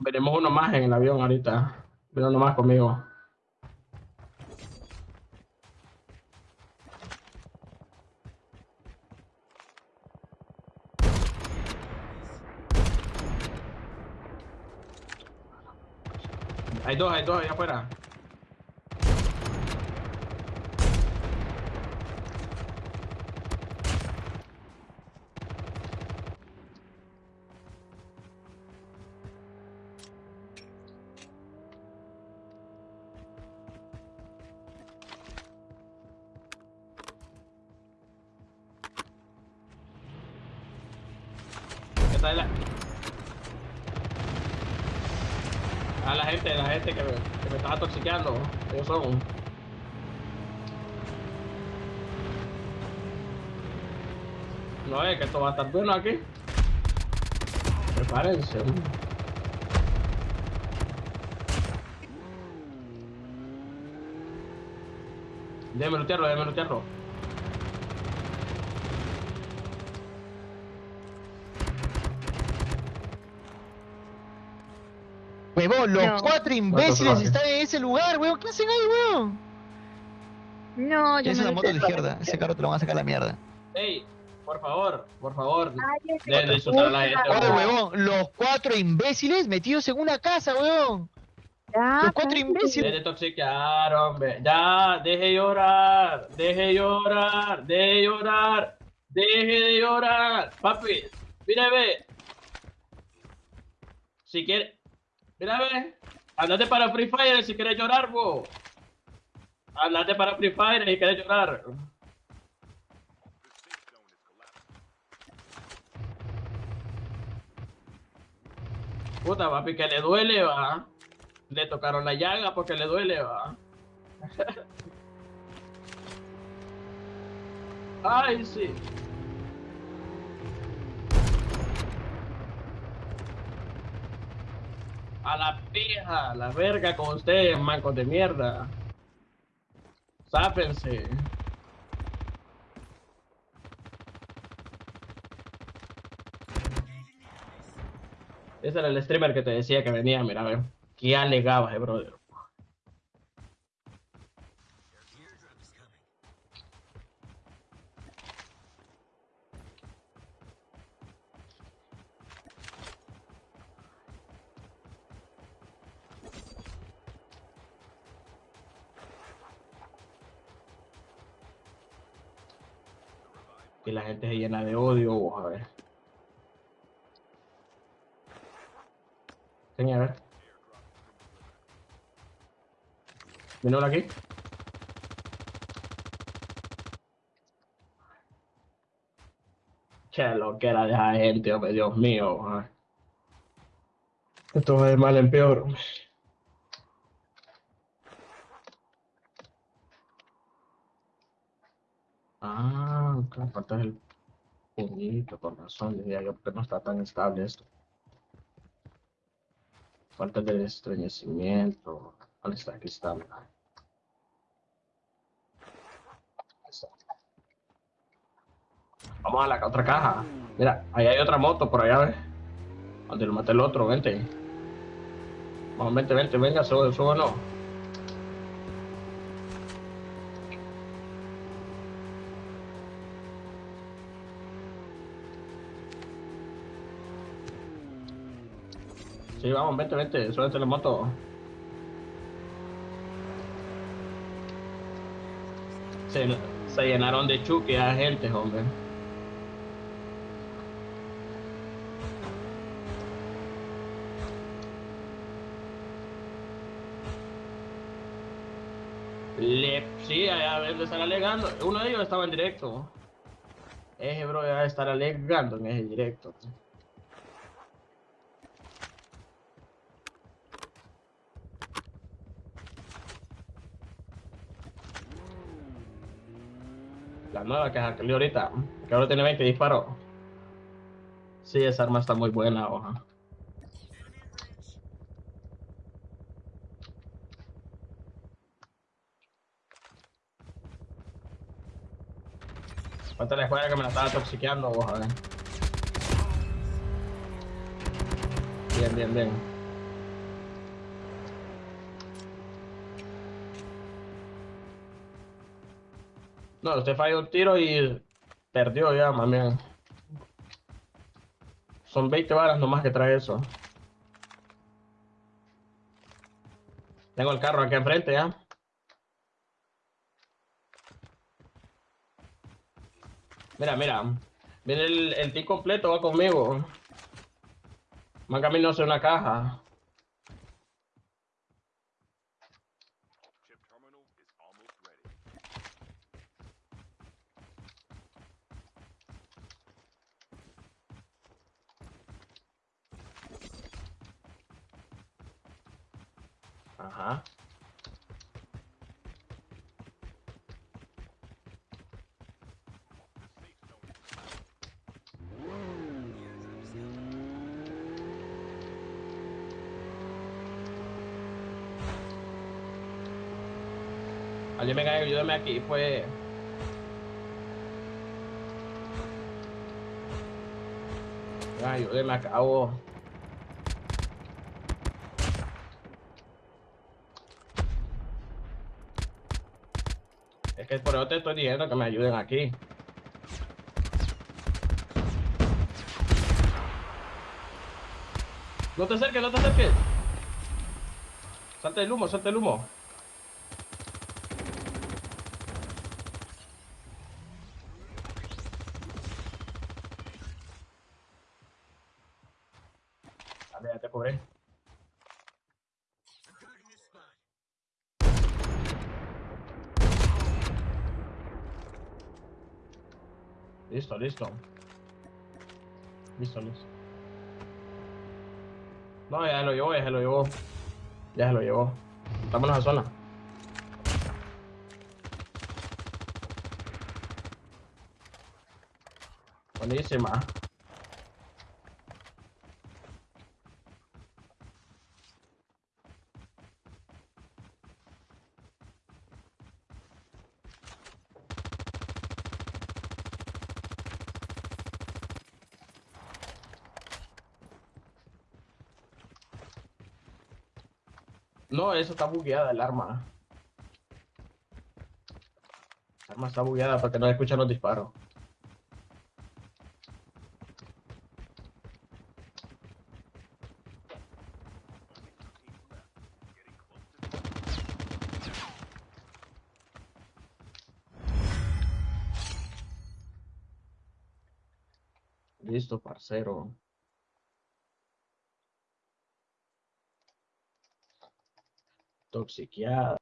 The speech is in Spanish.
Veremos uno más en el avión ahorita. Viene uno más conmigo. Hay dos, hay dos allá afuera. Esta es la... A la gente, la gente que me, que me estaba toxiqueando. Ellos son. No es que esto va a estar bueno aquí. Prepárense. Déjame lutearlo, déjame lutearlo. Huevón, los No. cuatro imbéciles están en ese lugar, huevón. ¿Qué hacen ahí, huevón? No, yo Esa es me la lo moto de izquierda. Ese carro te lo van a sacar a la mierda. Ey, por favor, por favor. Ay, es De- de insultar a la gente, puta. Oye, huevón. huevón, los cuatro imbéciles metidos en una casa, huevón. Ya, Los cuatro imbéciles. Ya te toxicaron, ve. Ya, deje llorar, deje llorar, deje llorar, deje de llorar. Papi, mira, ve. Si quiere, mira, ve. Andate para Free Fire si quieres llorar, vos. Andate para Free Fire si quieres llorar. Puta, papi, que le duele, va. Le tocaron la llaga porque le duele, va. Ay, sí. A la pija, la verga con ustedes, mancos de mierda. Sápense. Ese era el streamer que te decía que venía, mira, ve. ¿Qué alegabas, eh, brother? Que la gente se llena de odio, a ver. Ver. Vino aquí. Che, lo que era de gente, hombre, Dios mío. Esto va de mal en peor. Ah, falta el puñito, con razón, diría yo, porque no está tan estable esto. Falta del estreñecimiento. ¿Dónde está? Aquí está. Vamos a la otra caja. Mira, ahí hay otra moto por allá, ¿ves? Donde lo maté el otro, vente. Vamos, vente, vente, venga, sube, sube no. Sí, vamos, vente, vente, súbete la moto. Se, se llenaron de chuki a gente, hombre. Le, sí, a ver, le están alegando. Uno de ellos estaba en directo. Ese bro ya estar alegando en ese directo. Nueva que salió ahorita, que ahora tiene 20 disparos. Sí, esa arma está muy buena, oja. Cuéntale fuera que me la estaba toxiqueando, vos, a ver. Bien, bien, bien. No, usted falló un tiro y perdió ya, mami. Son 20 balas nomás que trae eso. Tengo el carro aquí enfrente ya. Mira, mira. Viene el, el team completo, va conmigo. Van camino hacia una caja. Ajá. Alguien venga ayúdame aquí, pues. Venga, ayúdeme acá, vos. Que por eso te estoy diciendo que me ayuden aquí. No te acerques, no te acerques. Salte el humo, salte el humo. Dale, ya te cobré. Listo, listo. Listo, listo. No, ya se lo llevó, ya se lo llevó. Ya se lo llevó. Estamos en la zona. Buenísima. No, eso está bugueada el arma. El arma está bugueada porque no escuchan los disparos. Listo, parcero. toxic. Yeah,